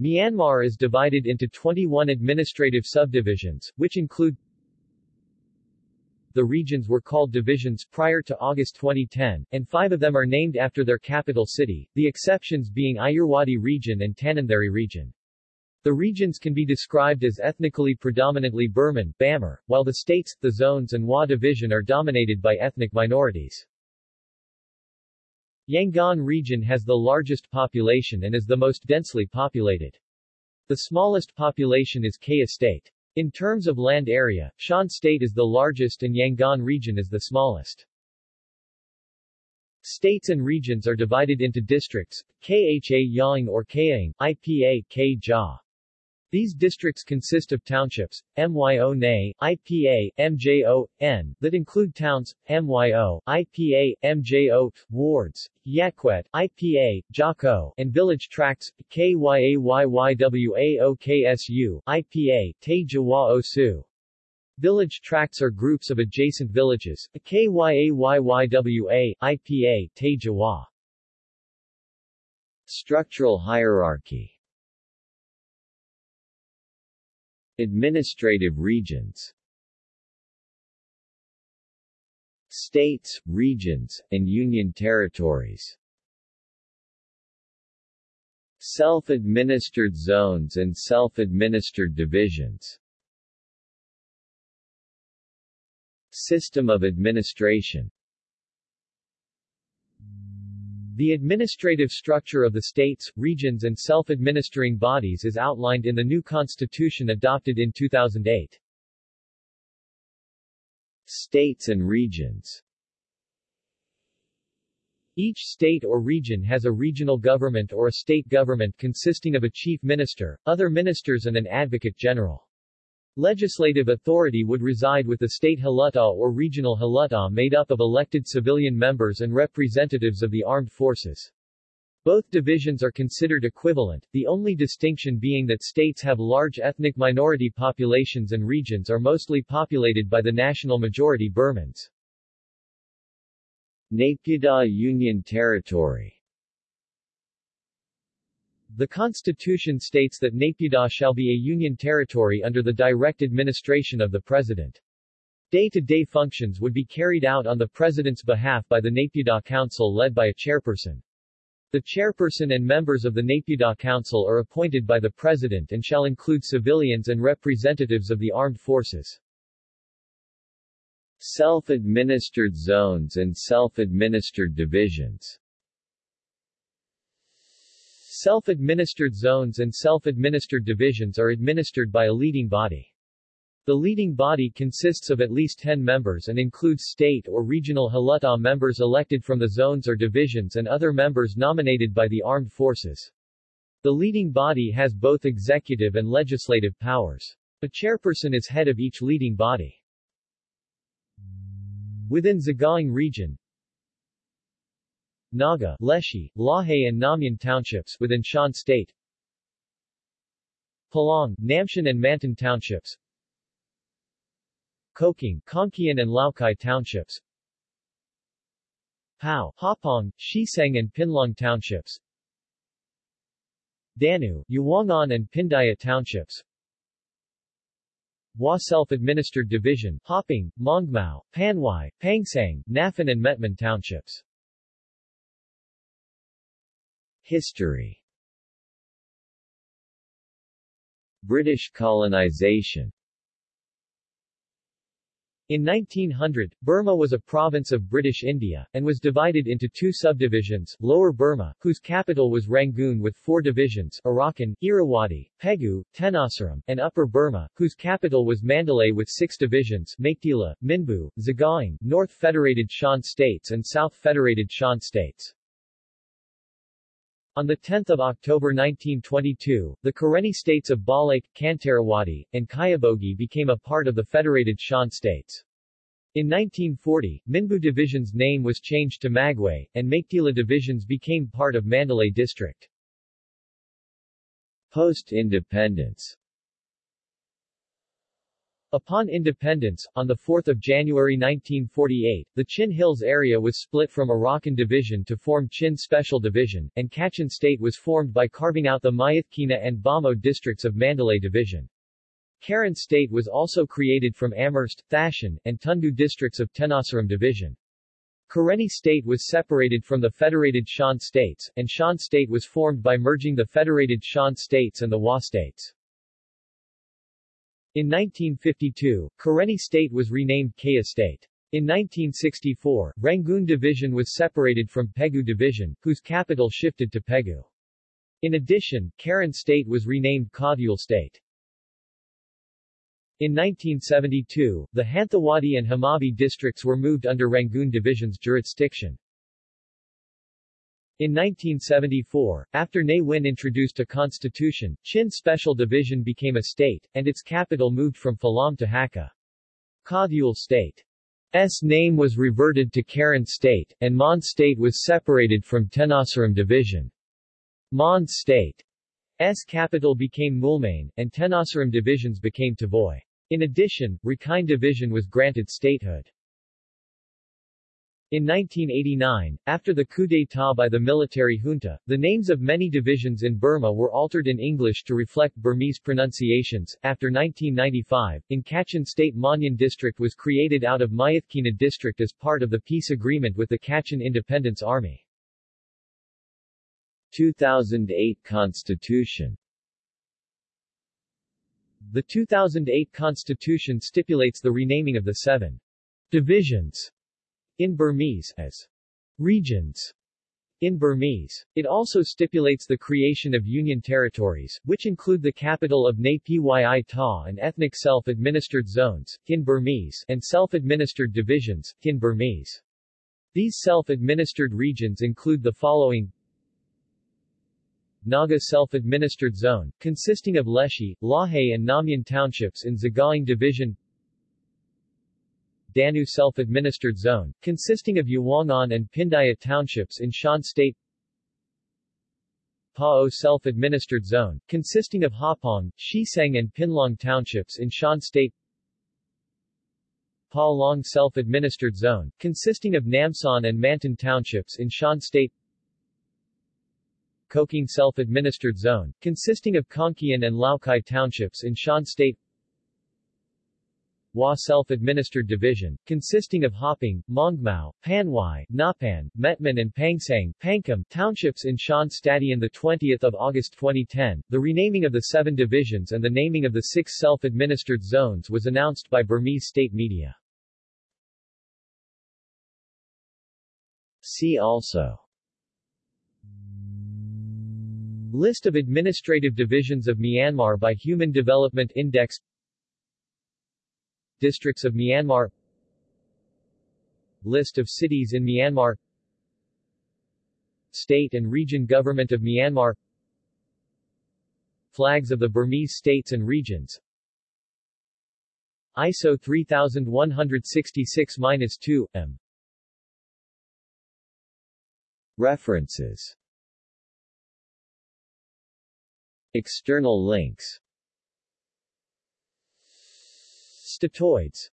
Myanmar is divided into 21 administrative subdivisions, which include the regions were called divisions prior to August 2010, and five of them are named after their capital city, the exceptions being Ayeyarwady region and Tanintharyi region. The regions can be described as ethnically predominantly Burman Bamar, while the states, the zones and Wa division are dominated by ethnic minorities. Yangon region has the largest population and is the most densely populated. The smallest population is Kayah State. In terms of land area, Shan State is the largest and Yangon region is the smallest. States and regions are divided into districts, Kha Yang or Kayang, IPA K. These districts consist of townships, MYO NA, IPA, MJO, N, that include towns, MYO, IPA, MJO, wards, Yakwet, IPA, Jako, and village tracts, KYAYYWAOKSU, IPA, Te Jawa Osu. Village tracts are groups of adjacent villages, KYAYYWA, IPA, Tejawa. Structural hierarchy Administrative regions. States, regions, and union territories. Self-administered zones and self-administered divisions. System of administration the administrative structure of the states, regions and self-administering bodies is outlined in the new constitution adopted in 2008. States and regions Each state or region has a regional government or a state government consisting of a chief minister, other ministers and an advocate general. Legislative authority would reside with the state Hluttaw or regional Hluttaw made up of elected civilian members and representatives of the armed forces. Both divisions are considered equivalent, the only distinction being that states have large ethnic minority populations and regions are mostly populated by the national majority Burmans. Naypyidaw Union Territory the Constitution states that Naypyidaw shall be a union territory under the direct administration of the President. Day-to-day -day functions would be carried out on the President's behalf by the Naypyidaw Council led by a chairperson. The chairperson and members of the Naypyidaw Council are appointed by the President and shall include civilians and representatives of the armed forces. Self-administered zones and self-administered divisions Self-administered zones and self-administered divisions are administered by a leading body. The leading body consists of at least 10 members and includes state or regional Hluttaw members elected from the zones or divisions and other members nominated by the armed forces. The leading body has both executive and legislative powers. A chairperson is head of each leading body. Within Sagaing region, Naga, Leshi, Lahe and Namyan townships within Shan State. Palaung, Namhsan and Mantan townships. Kokang, Konkyan and Laukkai townships. Pao, Hapong, Hsihseng and Pinlaung townships. Danu, Ywangan and Pindaya townships. Wa Self-Administered Division, Hopang, Mongmao, Panwai, Pangsang, Nafan and Metman townships. History British colonization in 1900, Burma was a province of British India, and was divided into two subdivisions, Lower Burma, whose capital was Rangoon with four divisions, Arakan, Irrawaddy, Pegu, Tenasserim, and Upper Burma, whose capital was Mandalay with six divisions, Meiktila, Minbu, Sagaing, North Federated Shan States and South Federated Shan States. On 10 October 1922, the Karenni states of Balak, Kantarawaddy, and Kyebogyi became a part of the Federated Shan states. In 1940, Minbu Division's name was changed to Magway, and Meiktila Divisions became part of Mandalay District. Post-independence Upon independence, on 4 January 1948, the Chin Hills area was split from Arakan Division to form Chin Special Division, and Kachin State was formed by carving out the Myitkyina and Bhamo districts of Mandalay Division. Karen State was also created from Amherst, Thashan, and Tundu districts of Tenasserim Division. Karenni State was separated from the Federated Shan States, and Shan State was formed by merging the Federated Shan States and the Wa States. In 1952, Karenni State was renamed Kayah State. In 1964, Rangoon Division was separated from Pegu Division, whose capital shifted to Pegu. In addition, Karen State was renamed Kadhul State. In 1972, the Hanthawaddy and Hamabi districts were moved under Rangoon Division's jurisdiction. In 1974, after Ne Win introduced a constitution, Chin Special Division became a state, and its capital moved from Falam to Hakha. Kadhul State. S name was reverted to Karen State, and Mon State was separated from Tenasserim Division. Mon State's capital became Moulmein, and Tenasserim divisions became Tavoy. In addition, Rakhine Division was granted statehood. In 1989, after the coup d'état by the military junta, the names of many divisions in Burma were altered in English to reflect Burmese pronunciations. After 1995, in Kachin State Mohnyin District was created out of Myitkyina District as part of the peace agreement with the Kachin Independence Army. 2008 Constitution The 2008 Constitution stipulates the renaming of the seven divisions in Burmese as regions in Burmese. It also stipulates the creation of union territories, which include the capital of Naypyidaw and ethnic self-administered zones, in Burmese, and self-administered divisions, in Burmese. These self-administered regions include the following Naga Self-Administered Zone, consisting of Leshi, Lahe and Namyan townships in Sagaing Division Danu Self-Administered Zone, consisting of Ywangan and Pindaya townships in Shan State. Pao Self-Administered Zone, consisting of Hapong, Hsihseng and Pinlaung townships in Shan State. Pa Long Self-Administered Zone, consisting of Namhsan and Mantan townships in Shan State. Kokang Self-Administered Zone, consisting of Konkyan and Laukkai townships in Shan State Wa Self-Administered Division, consisting of Hopang, Mongmao, Panwai, Napan, Metman and Pangsang, Pangkam townships in Shan Stati on 20 August 2010. The renaming of the seven divisions and the naming of the six self-administered zones was announced by Burmese state media. See also List of administrative divisions of Myanmar by Human Development Index Districts of Myanmar List of cities in Myanmar State and Region Government of Myanmar Flags of the Burmese states and regions. ISO 3166-2, M. References. External links Statoids